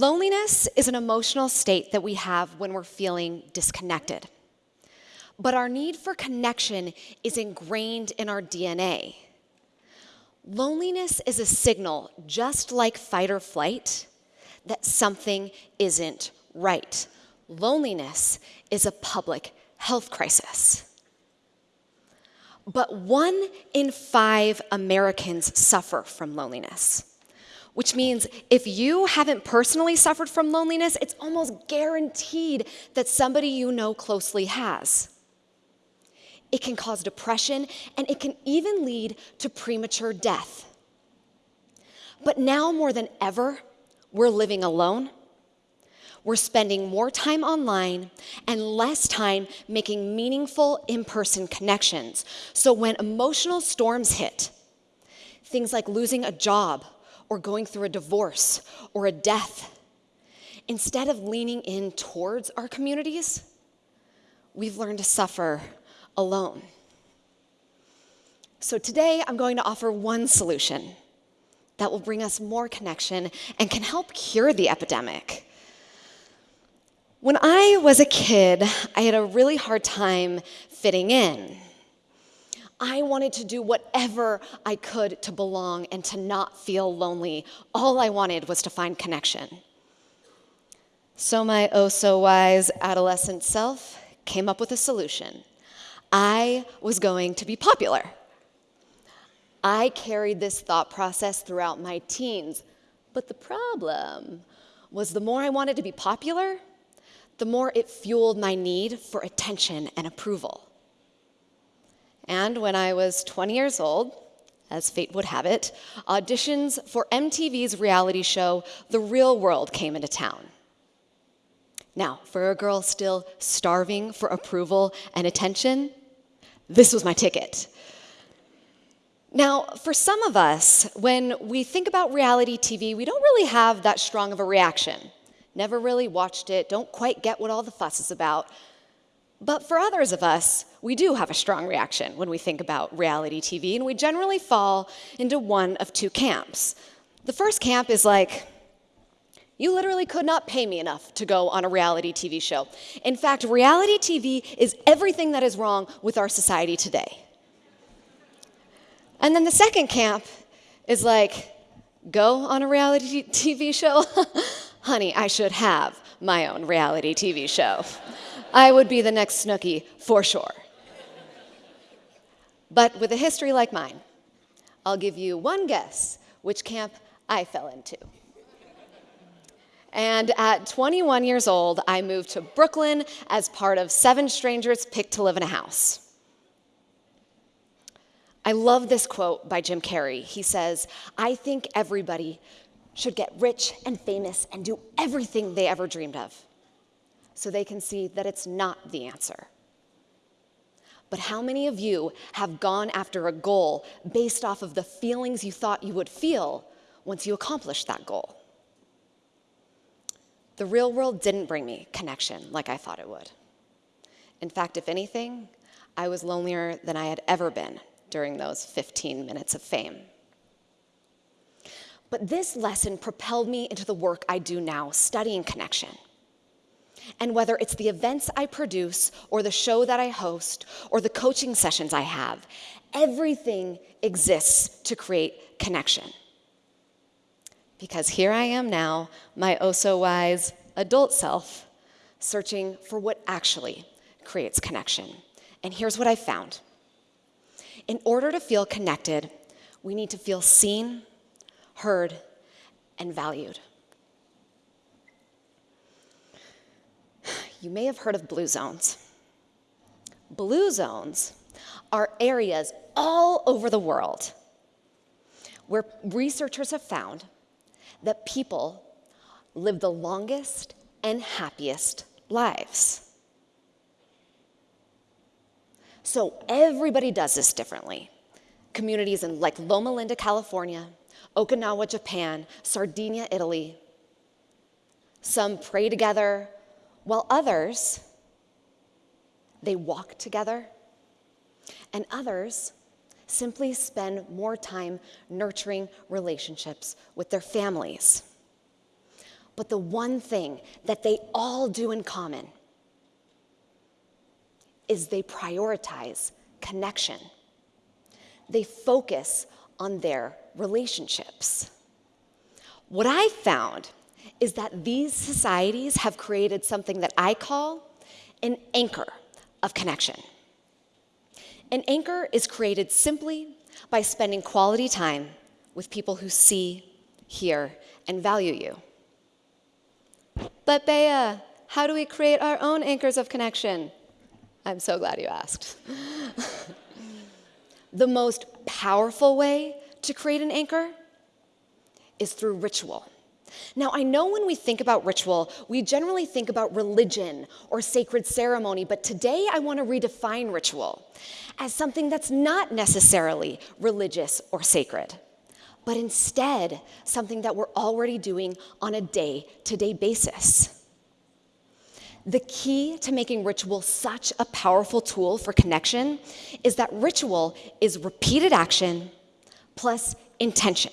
Loneliness is an emotional state that we have when we're feeling disconnected. But our need for connection is ingrained in our DNA. Loneliness is a signal, just like fight or flight, that something isn't right. Loneliness is a public health crisis. But one in five Americans suffer from loneliness, which means if you haven't personally suffered from loneliness, it's almost guaranteed that somebody you know closely has. It can cause depression, and it can even lead to premature death. But now more than ever, we're living alone. We're spending more time online and less time making meaningful in person connections. So when emotional storms hit, things like losing a job or going through a divorce or a death, instead of leaning in towards our communities, we've learned to suffer alone. So today I'm going to offer one solution that will bring us more connection and can help cure the epidemic. When I was a kid, I had a really hard time fitting in. I wanted to do whatever I could to belong and to not feel lonely. All I wanted was to find connection. So my oh so wise adolescent self came up with a solution. I was going to be popular. I carried this thought process throughout my teens. But the problem was the more I wanted to be popular, the more it fueled my need for attention and approval. And when I was 20 years old, as fate would have it, auditions for MTV's reality show, The Real World, came into town. Now, for a girl still starving for approval and attention, this was my ticket. Now, for some of us, when we think about reality TV, we don't really have that strong of a reaction. Never really watched it, don't quite get what all the fuss is about. But for others of us, we do have a strong reaction when we think about reality TV, and we generally fall into one of two camps. The first camp is like, you literally could not pay me enough to go on a reality TV show. In fact, reality TV is everything that is wrong with our society today. And then the second camp is like, go on a reality TV show? Honey, I should have my own reality TV show. I would be the next Snooki for sure. But with a history like mine, I'll give you one guess which camp I fell into. And at 21 years old, I moved to Brooklyn as part of seven strangers picked to live in a house. I love this quote by Jim Carrey. He says, I think everybody should get rich and famous and do everything they ever dreamed of so they can see that it's not the answer. But how many of you have gone after a goal based off of the feelings you thought you would feel once you accomplished that goal? The real world didn't bring me connection like I thought it would. In fact, if anything, I was lonelier than I had ever been during those 15 minutes of fame. But this lesson propelled me into the work I do now, studying connection. And whether it's the events I produce, or the show that I host, or the coaching sessions I have, everything exists to create connection because here I am now, my oh so wise adult self, searching for what actually creates connection. And here's what I found. In order to feel connected, we need to feel seen, heard, and valued. You may have heard of blue zones. Blue zones are areas all over the world where researchers have found that people live the longest and happiest lives. So everybody does this differently. Communities in like Loma Linda, California, Okinawa, Japan, Sardinia, Italy. Some pray together, while others, they walk together. And others simply spend more time nurturing relationships with their families. but the one thing that they all do in common is they prioritize connection. They focus on their relationships. What I found is that these societies have created something that I call an anchor of connection. An anchor is created simply by spending quality time with people who see, hear, and value you. But, Bea, how do we create our own anchors of connection? I'm so glad you asked. the most powerful way to create an anchor is through ritual. Now, I know when we think about ritual, we generally think about religion or sacred ceremony, but today I want to redefine ritual as something that's not necessarily religious or sacred, but instead something that we're already doing on a day to day basis. The key to making ritual such a powerful tool for connection is that ritual is repeated action plus intention.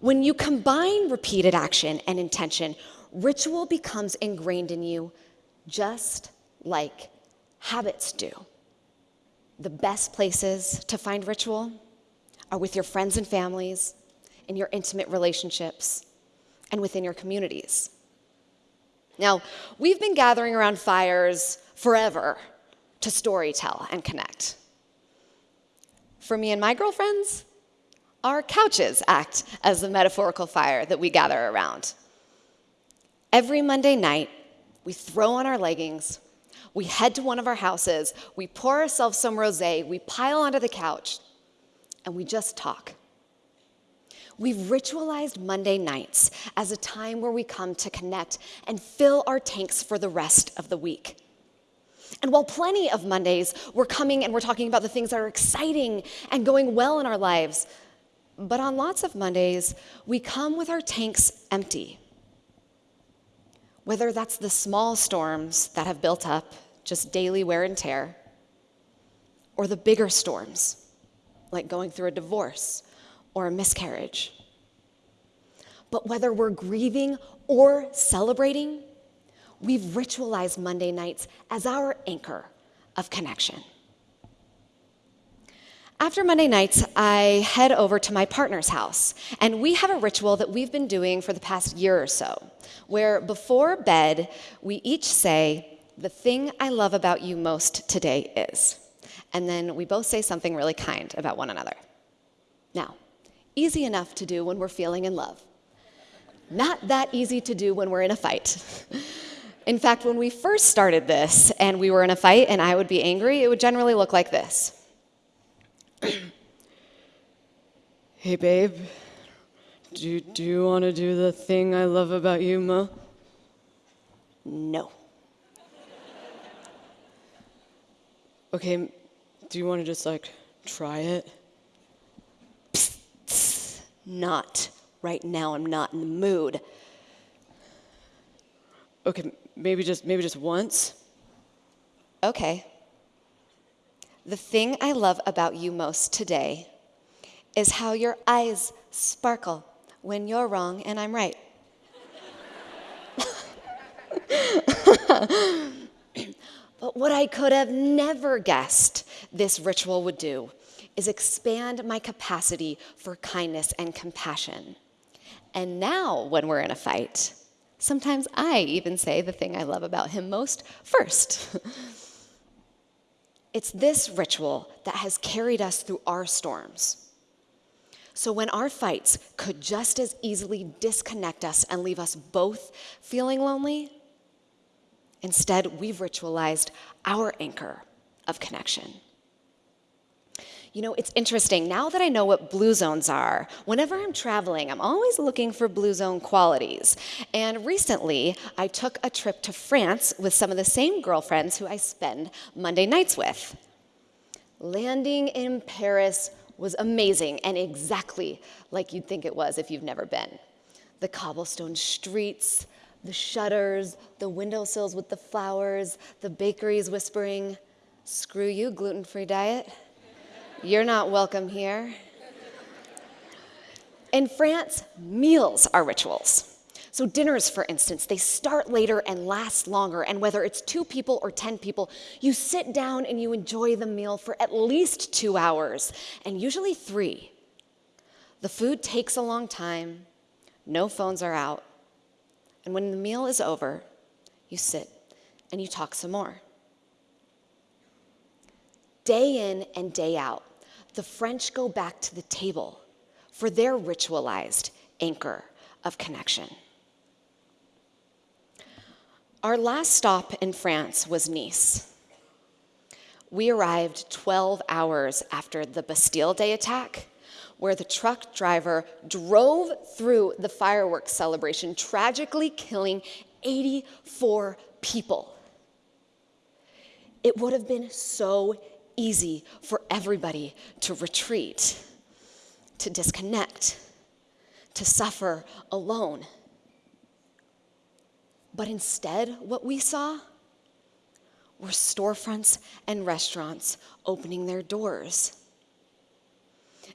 When you combine repeated action and intention, ritual becomes ingrained in you just like habits do. The best places to find ritual are with your friends and families, in your intimate relationships, and within your communities. Now, we've been gathering around fires forever to storytell and connect. For me and my girlfriends, our couches act as the metaphorical fire that we gather around. Every Monday night, we throw on our leggings, we head to one of our houses, we pour ourselves some rose, we pile onto the couch, and we just talk. We've ritualized Monday nights as a time where we come to connect and fill our tanks for the rest of the week. And while plenty of Mondays we're coming and we're talking about the things that are exciting and going well in our lives, but on lots of Mondays, we come with our tanks empty. Whether that's the small storms that have built up, just daily wear and tear, or the bigger storms, like going through a divorce or a miscarriage. But whether we're grieving or celebrating, we've ritualized Monday nights as our anchor of connection. After Monday nights, I head over to my partner's house, and we have a ritual that we've been doing for the past year or so, where before bed, we each say, The thing I love about you most today is. And then we both say something really kind about one another. Now, easy enough to do when we're feeling in love. Not that easy to do when we're in a fight. In fact, when we first started this and we were in a fight and I would be angry, it would generally look like this. hey, babe, do, do you want to do the thing I love about you, Ma? No. okay, do you want to just like try it? Psst, psst, not. Right now, I'm not in the mood. Okay, maybe just maybe just once. Okay. The thing I love about you most today is how your eyes sparkle when you're wrong and I'm right. but what I could have never guessed this ritual would do is expand my capacity for kindness and compassion. And now, when we're in a fight, sometimes I even say the thing I love about him most first. It's this ritual that has carried us through our storms. So when our fights could just as easily disconnect us and leave us both feeling lonely, instead we've ritualized our anchor of connection. You know, it's interesting. Now that I know what blue zones are, whenever I'm traveling, I'm always looking for blue zone qualities. And recently, I took a trip to France with some of the same girlfriends who I spend Monday nights with. Landing in Paris was amazing and exactly like you'd think it was if you've never been. The cobblestone streets, the shutters, the windowsills with the flowers, the bakeries whispering, screw you, gluten free diet. You're not welcome here. In France, meals are rituals. So, dinners, for instance, they start later and last longer. And whether it's two people or 10 people, you sit down and you enjoy the meal for at least two hours, and usually three. The food takes a long time, no phones are out. And when the meal is over, you sit and you talk some more. Day in and day out, the French go back to the table for their ritualized anchor of connection. Our last stop in France was Nice. We arrived 12 hours after the Bastille Day attack, where the truck driver drove through the fireworks celebration, tragically killing 84 people. It would have been so easy for everybody to retreat, to disconnect, to suffer alone. But instead, what we saw were storefronts and restaurants opening their doors.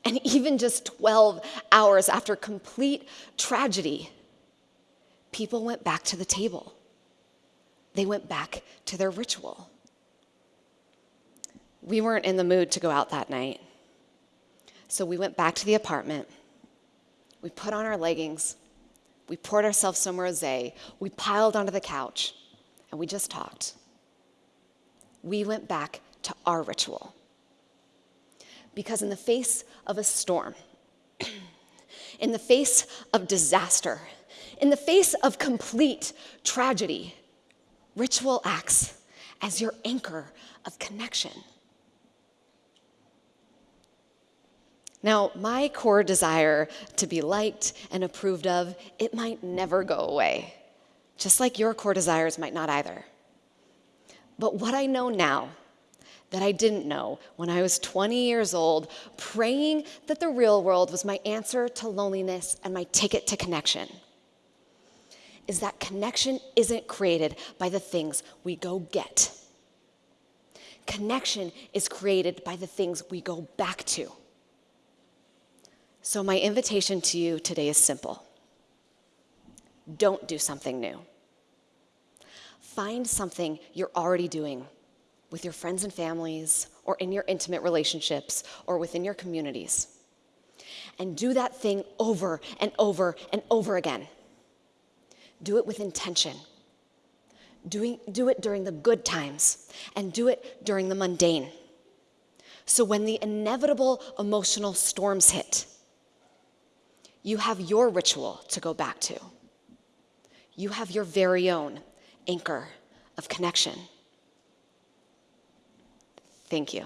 And even just 12 hours after complete tragedy, people went back to the table. They went back to their ritual. We weren't in the mood to go out that night. So we went back to the apartment. We put on our leggings we poured ourselves some rose, we piled onto the couch, and we just talked. We went back to our ritual. Because in the face of a storm, in the face of disaster, in the face of complete tragedy, ritual acts as your anchor of connection. Now, my core desire to be liked and approved of, it might never go away, just like your core desires might not either. But what I know now that I didn't know when I was 20 years old, praying that the real world was my answer to loneliness and my ticket to connection, is that connection isn't created by the things we go get. Connection is created by the things we go back to. So, my invitation to you today is simple don't do something new. Find something you're already doing with your friends and families, or in your intimate relationships, or within your communities. And do that thing over and over and over again. Do it with intention. Do it during the good times, and do it during the mundane. So when the inevitable emotional storms hit, you have your ritual to go back to. You have your very own anchor of connection. Thank you.